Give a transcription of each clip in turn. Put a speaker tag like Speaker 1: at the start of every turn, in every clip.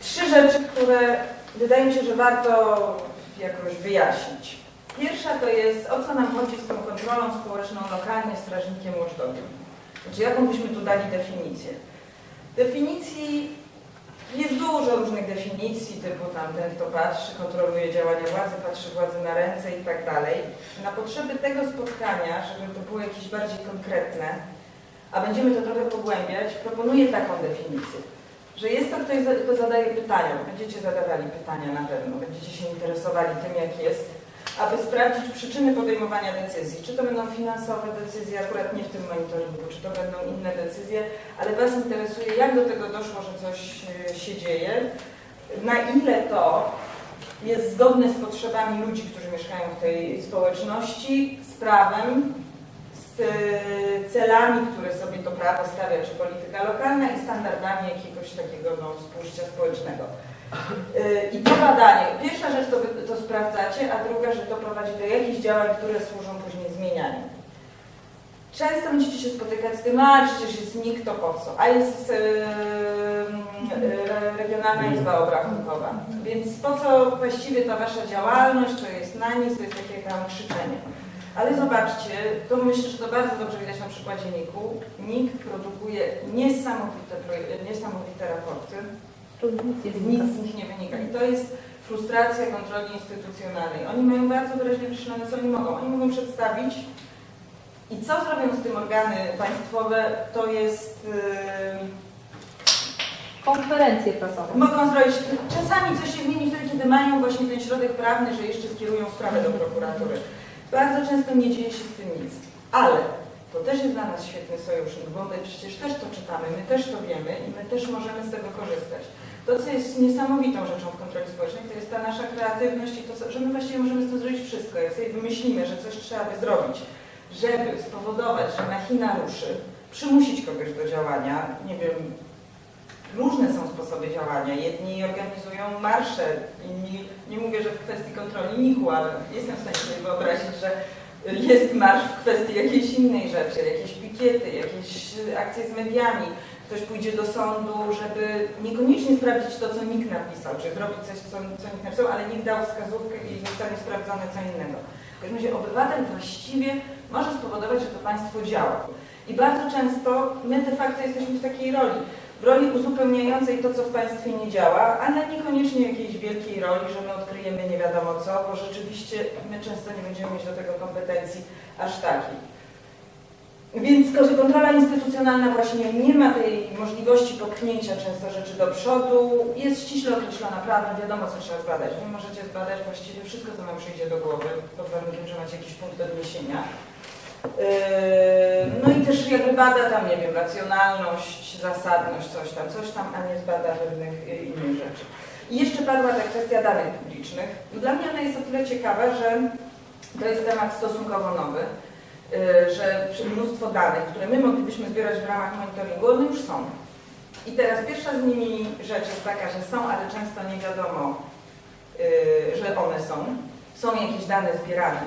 Speaker 1: trzy rzeczy, które wydaje mi się, że warto jakoś wyjaśnić. Pierwsza to jest, o co nam chodzi z tą kontrolą społeczną lokalnie strażnikiem watchdogiem. Znaczy, jaką byśmy tu dali definicję? Definicji jest dużo różnych definicji, typu tam ten, kto patrzy, kontroluje działania władzy, patrzy władzy na ręce i tak dalej. Na potrzeby tego spotkania, żeby to było jakieś bardziej konkretne, a będziemy to trochę pogłębiać, proponuję taką definicję, że jest to ktoś, kto zadaje pytania, będziecie zadawali pytania na pewno, będziecie się interesowali tym, jak jest, aby sprawdzić przyczyny podejmowania decyzji. Czy to będą finansowe decyzje, akurat nie w tym monitoringu, czy to będą inne decyzje, ale Was interesuje, jak do tego doszło, że coś e, się dzieje, na ile to jest zgodne z potrzebami ludzi, którzy mieszkają w tej społeczności, z prawem, z e, celami, które to prawo stawia, czy polityka lokalna i standardami jakiegoś takiego no, współżycia społecznego. Yy, I to badanie, pierwsza rzecz to, to sprawdzacie, a druga, że to prowadzi do jakichś działań, które służą później zmienianiu. Często będziecie się spotykać z tym, a przecież jest NIK, to po co? A jest yy, yy, Regionalna Izba Obrachunkowa. Więc po co właściwie ta Wasza działalność, to jest na nic, to jest takie tam krzyczenie. Ale zobaczcie, to myślę, że to bardzo dobrze widać na przykładzie NIK-u. NIK produkuje niesamowite, niesamowite raporty, nic z nich nie wynika. I to jest frustracja kontroli instytucjonalnej. Oni mają bardzo wyraźnie określone, co oni mogą. Oni mogą przedstawić i co zrobią z tym organy państwowe, to jest... Yy,
Speaker 2: Konferencje prasowe.
Speaker 1: mogą zrobić, czasami coś się zmieni wtedy, kiedy mają właśnie ten środek prawny, że jeszcze skierują sprawę do prokuratury. Bardzo często nie dzieje się z tym nic. Ale to też jest dla nas świetny sojusznik, bo my przecież też to czytamy, my też to wiemy i my też możemy z tego korzystać. To, co jest niesamowitą rzeczą w kontroli społecznej, to jest ta nasza kreatywność i to, że my właściwie możemy z tym zrobić wszystko. Jak sobie wymyślimy, że coś trzeba by zrobić, żeby spowodować, że machina ruszy, przymusić kogoś do działania, nie wiem, różne są sposoby działania. Jedni organizują marsze, inni, nie mówię, że w kwestii kontroli NIK-u, ale jestem w stanie sobie wyobrazić, że jest marsz w kwestii jakiejś innej rzeczy, jakieś pikiety, jakieś akcje z mediami, ktoś pójdzie do sądu, żeby niekoniecznie sprawdzić to, co nikt napisał, czy zrobić coś, co, co nikt napisał, ale nikt dał wskazówkę i zostanie sprawdzone co innego. W każdym razie obywatel właściwie może spowodować, że to państwo działa. I bardzo często my de facto jesteśmy w takiej roli, w roli uzupełniającej to, co w państwie nie działa, ale niekoniecznie jakiejś wielkiej roli, że my odkryjemy nie wiadomo co, bo rzeczywiście my często nie będziemy mieć do tego kompetencji aż takiej. Więc kontrola instytucjonalna właśnie nie ma tej możliwości popchnięcia często rzeczy do przodu, jest ściśle określona prawem, wiadomo co trzeba zbadać. Wy możecie zbadać właściwie wszystko, co nam przyjdzie do głowy, pod warunkiem, że macie jakiś punkt odniesienia. Yy, no i też jakby bada tam, nie wiem, racjonalność, zasadność, coś tam, coś tam, a nie zbada pewnych yy, innych rzeczy. I jeszcze padła ta kwestia danych publicznych. Dla mnie ona jest o tyle ciekawa, że to jest temat stosunkowo nowy, yy, że mnóstwo danych, które my moglibyśmy zbierać w ramach monitoringu, one już są. I teraz pierwsza z nimi rzecz jest taka, że są, ale często nie wiadomo, że one są. Są jakieś dane zbierane,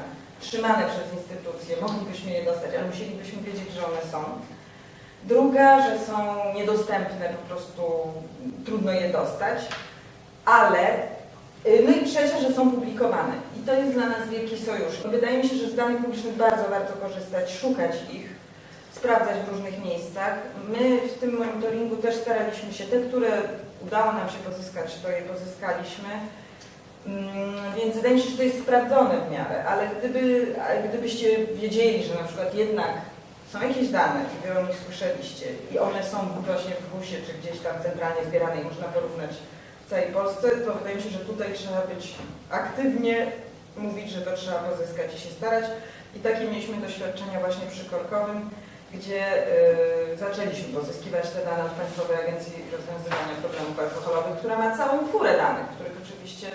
Speaker 1: trzymane przez instytucje, moglibyśmy je dostać, ale musielibyśmy wiedzieć, że one są. Druga, że są niedostępne, po prostu trudno je dostać, ale no i trzecia, że są publikowane. I to jest dla nas wielki sojusz. Wydaje mi się, że z danych publicznych bardzo warto korzystać, szukać ich, sprawdzać w różnych miejscach. My w tym monitoringu też staraliśmy się, te, które udało nam się pozyskać, to je pozyskaliśmy, więc wydaje mi się, że to jest sprawdzone w miarę, ale gdyby, gdybyście wiedzieli, że na przykład jednak są jakieś dane i wy o nich słyszeliście i one są właśnie w GUS-ie czy gdzieś tam centralnie zbierane i można porównać w całej Polsce, to wydaje mi się, że tutaj trzeba być aktywnie, mówić, że to trzeba pozyskać i się starać. I takie mieliśmy doświadczenia właśnie przy Korkowym, gdzie yy, zaczęliśmy pozyskiwać te dane od Państwowej Agencji Rozwiązywania Problemów Alkoholowych, która ma całą furę danych, których oczywiście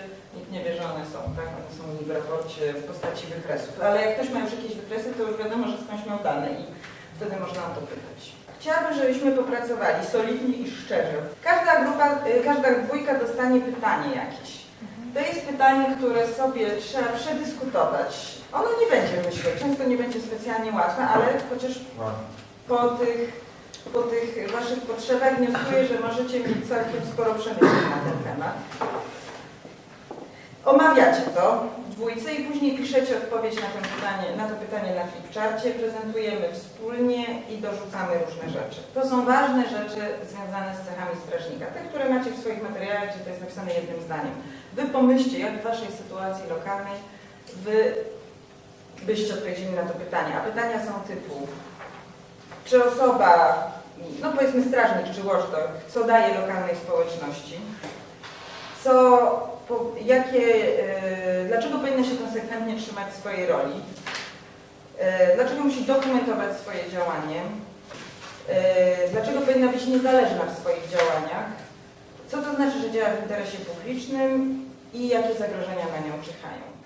Speaker 1: nie wie, że one są, tak? One są w raporcie w postaci wykresów. Ale jak ktoś ma już jakieś wykresy, to już wiadomo, że skądś miał dane i wtedy można o to pytać. Chciałabym, żebyśmy popracowali solidnie i szczerze. Każda grupa, y, każda dwójka dostanie pytanie jakieś. To jest pytanie, które sobie trzeba przedyskutować. Ono nie będzie, myślę, często nie będzie specjalnie łatwe, ale chociaż po tych po tych Waszych potrzebach wnioskuję, że możecie mieć całkiem sporo przemyśleń na ten temat. Omawiacie to w dwójce i później piszecie odpowiedź na pytanie na, to pytanie na flipcharcie, prezentujemy wspólnie i dorzucamy różne rzeczy. To są ważne rzeczy związane z cechami strażnika, te, które macie w swoich materiałach, gdzie to jest napisane jednym zdaniem. Wy pomyślcie, jak w Waszej sytuacji lokalnej Wy byście odpowiedzieli na to pytanie. A pytania są typu, czy osoba, no powiedzmy strażnik czy watchdog, co daje lokalnej społeczności, co, jakie, yy, dlaczego powinna się konsekwentnie trzymać swojej roli, yy, dlaczego musi dokumentować swoje działanie, yy, dlaczego powinna być niezależna w swoich działaniach, co to znaczy, że działa w interesie publicznym? I jakie zagrożenia na nią czyhają.